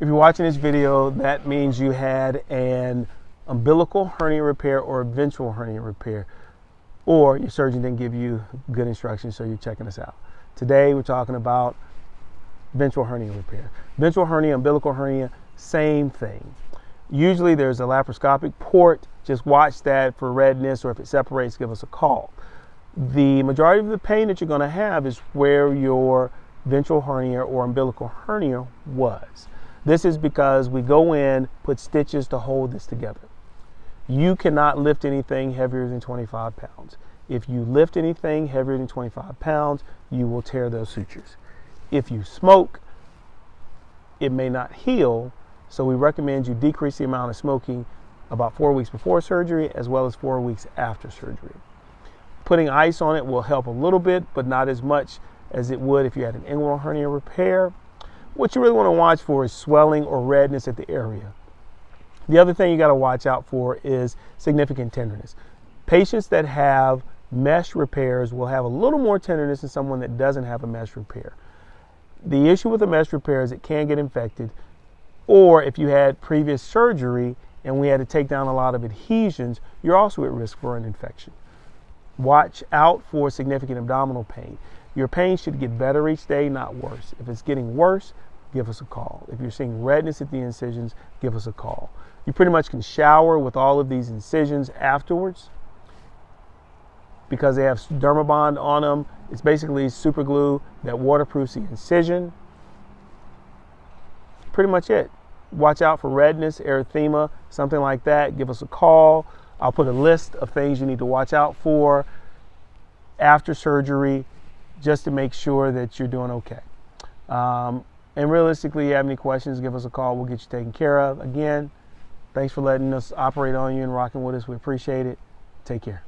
If you're watching this video, that means you had an umbilical hernia repair or a ventral hernia repair, or your surgeon didn't give you good instructions, so you're checking us out. Today, we're talking about ventral hernia repair. Ventral hernia, umbilical hernia, same thing. Usually there's a laparoscopic port. Just watch that for redness, or if it separates, give us a call. The majority of the pain that you're going to have is where your ventral hernia or umbilical hernia was. This is because we go in, put stitches to hold this together. You cannot lift anything heavier than 25 pounds. If you lift anything heavier than 25 pounds, you will tear those sutures. If you smoke, it may not heal, so we recommend you decrease the amount of smoking about four weeks before surgery as well as four weeks after surgery. Putting ice on it will help a little bit, but not as much as it would if you had an inguinal hernia repair. What you really want to watch for is swelling or redness at the area. The other thing you got to watch out for is significant tenderness. Patients that have mesh repairs will have a little more tenderness than someone that doesn't have a mesh repair. The issue with a mesh repair is it can get infected, or if you had previous surgery and we had to take down a lot of adhesions, you're also at risk for an infection. Watch out for significant abdominal pain. Your pain should get better each day, not worse. If it's getting worse, give us a call. If you're seeing redness at the incisions, give us a call. You pretty much can shower with all of these incisions afterwards because they have Dermabond on them. It's basically super glue that waterproofs the incision. Pretty much it. Watch out for redness, erythema, something like that. Give us a call. I'll put a list of things you need to watch out for after surgery just to make sure that you're doing okay. Um, and realistically, if you have any questions, give us a call. We'll get you taken care of. Again, thanks for letting us operate on you and rocking with us. We appreciate it. Take care.